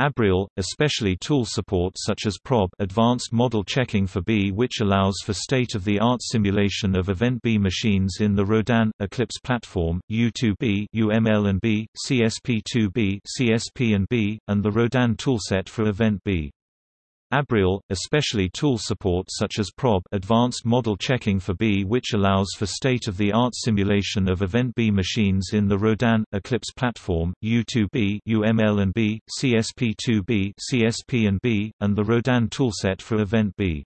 Abrial, especially tool support such as ProB advanced model checking for B which allows for state-of-the-art simulation of Event B machines in the Rodin, Eclipse platform, U2B UML and B, CSP2B CSP and B, and the Rodin toolset for Event B. Abrial, especially tool support such as ProB advanced model checking for B which allows for state-of-the-art simulation of Event B machines in the Rodin, Eclipse platform, U2B UML and B, CSP2B CSP and B, and the Rodin toolset for Event B.